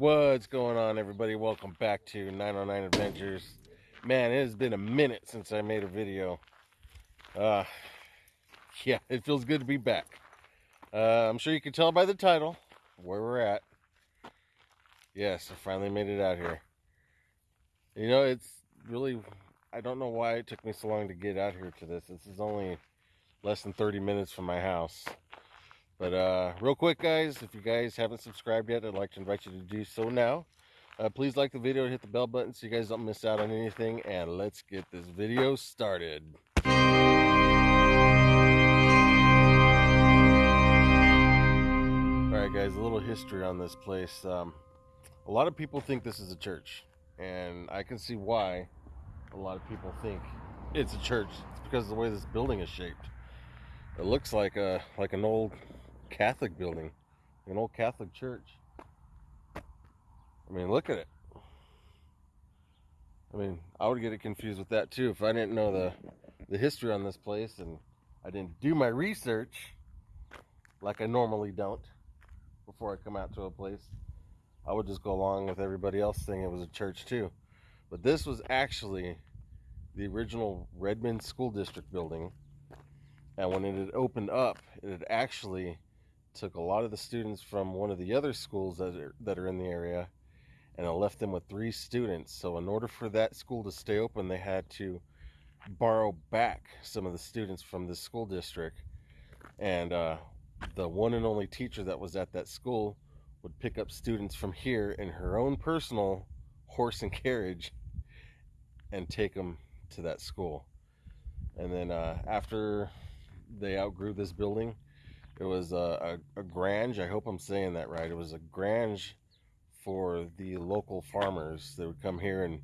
What's going on, everybody? Welcome back to 909 Adventures. Man, it has been a minute since I made a video. Uh, yeah, it feels good to be back. Uh, I'm sure you can tell by the title where we're at. Yes, I finally made it out here. You know, it's really, I don't know why it took me so long to get out here to this. This is only less than 30 minutes from my house. But uh, real quick, guys, if you guys haven't subscribed yet, I'd like to invite you to do so now. Uh, please like the video and hit the bell button so you guys don't miss out on anything. And let's get this video started. All right, guys, a little history on this place. Um, a lot of people think this is a church, and I can see why a lot of people think it's a church. It's because of the way this building is shaped. It looks like a like an old Catholic building, an old Catholic church. I mean, look at it. I mean, I would get it confused with that too if I didn't know the the history on this place and I didn't do my research like I normally don't before I come out to a place. I would just go along with everybody else saying it was a church too. But this was actually the original Redmond School District building. And when it had opened up, it had actually took a lot of the students from one of the other schools that are, that are in the area and I left them with three students. So in order for that school to stay open, they had to borrow back some of the students from the school district. And uh, the one and only teacher that was at that school would pick up students from here in her own personal horse and carriage and take them to that school. And then uh, after they outgrew this building, it was a, a, a grange. I hope I'm saying that right. It was a grange for the local farmers. They would come here and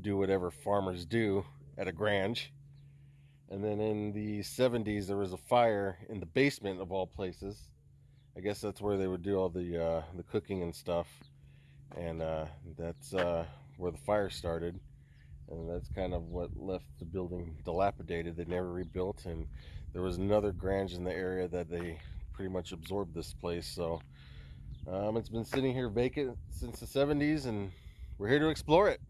do whatever farmers do at a grange. And then in the 70s, there was a fire in the basement of all places. I guess that's where they would do all the uh, the cooking and stuff. And uh, that's uh, where the fire started. And that's kind of what left the building dilapidated. They never rebuilt. And there was another grange in the area that they pretty much absorbed this place. So um, it's been sitting here vacant since the 70s and we're here to explore it.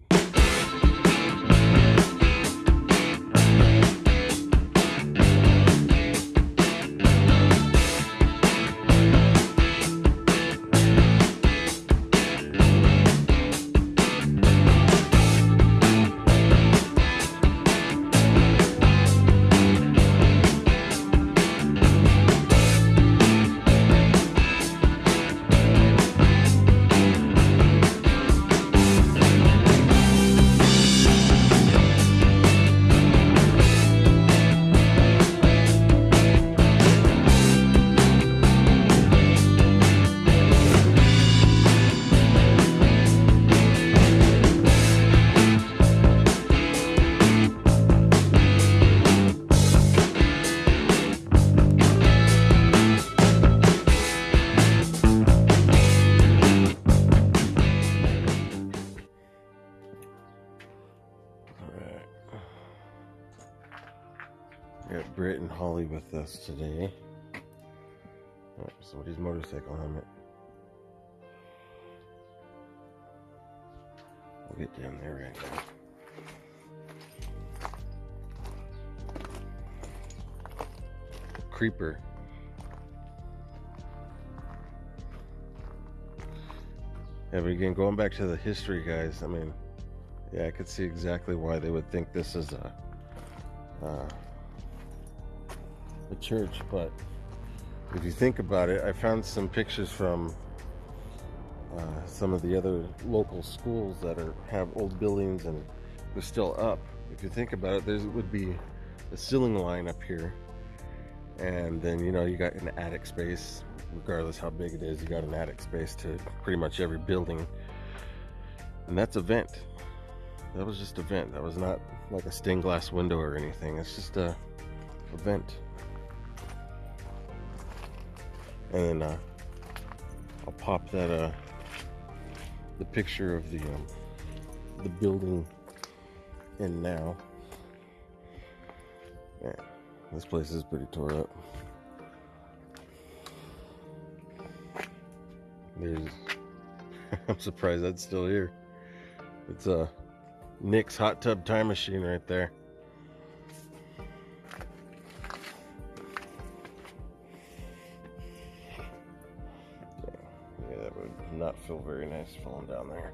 Holly with us today. Oh, somebody's motorcycle helmet. We'll get down there right now. Creeper. Yeah, but again, going back to the history, guys, I mean, yeah, I could see exactly why they would think this is a, uh, a church, but if you think about it, I found some pictures from uh, some of the other local schools that are have old buildings and they're still up. If you think about it, there would be a ceiling line up here, and then you know you got an attic space. Regardless how big it is, you got an attic space to pretty much every building, and that's a vent. That was just a vent. That was not like a stained glass window or anything. It's just a, a vent. And uh, I'll pop that uh, the picture of the um, the building in now. Man, this place is pretty tore up. There's I'm surprised that's still here. It's a Nick's hot tub time machine right there. Not feel very nice falling down there.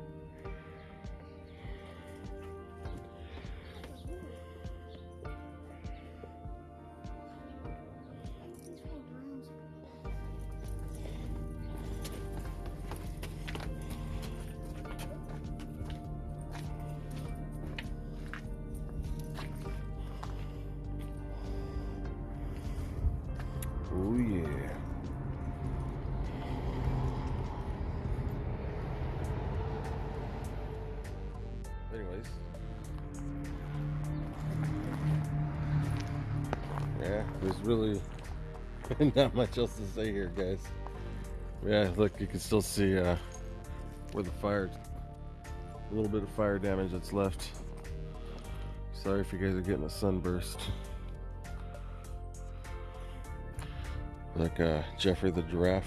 Oh yeah. There's really not much else to say here, guys. Yeah, look, you can still see uh, where the fire, a little bit of fire damage that's left. Sorry if you guys are getting a sunburst. like uh, Geoffrey the giraffe.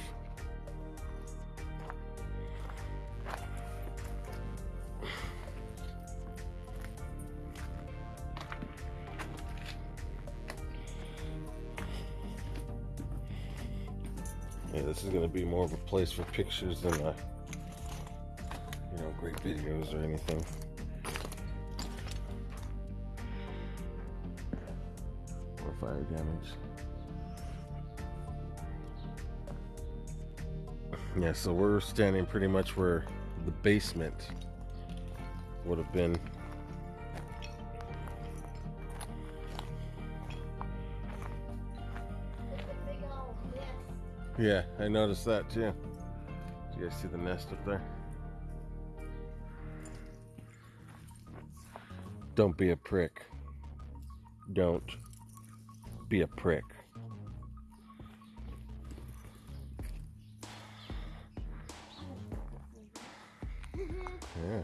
This is going to be more of a place for pictures than a, you know, great videos or anything. Or fire damage. Yeah, so we're standing pretty much where the basement would have been. Yeah, I noticed that too. Do you guys see the nest up there? Don't be a prick. Don't be a prick. Yeah.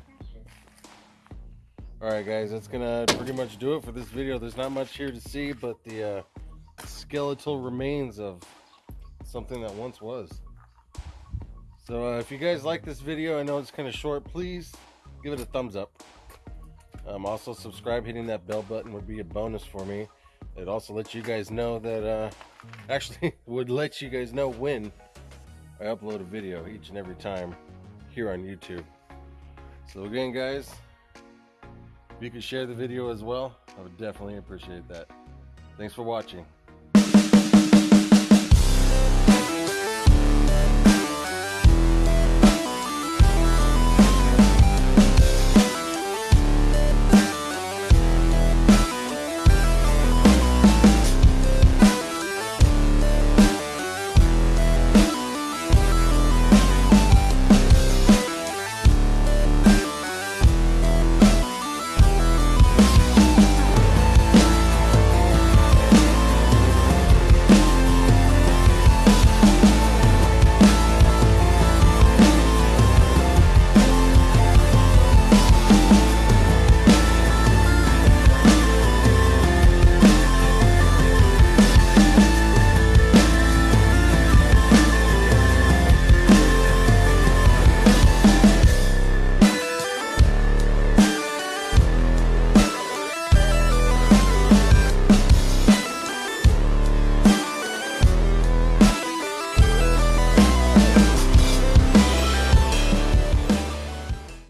All right, guys, that's gonna pretty much do it for this video. There's not much here to see, but the uh, skeletal remains of something that once was. So uh, if you guys like this video, I know it's kind of short, please give it a thumbs up. Um, also subscribe, hitting that bell button would be a bonus for me. It also lets you guys know that, uh, actually would let you guys know when I upload a video each and every time here on YouTube. So again, guys, if you could share the video as well, I would definitely appreciate that. Thanks for watching.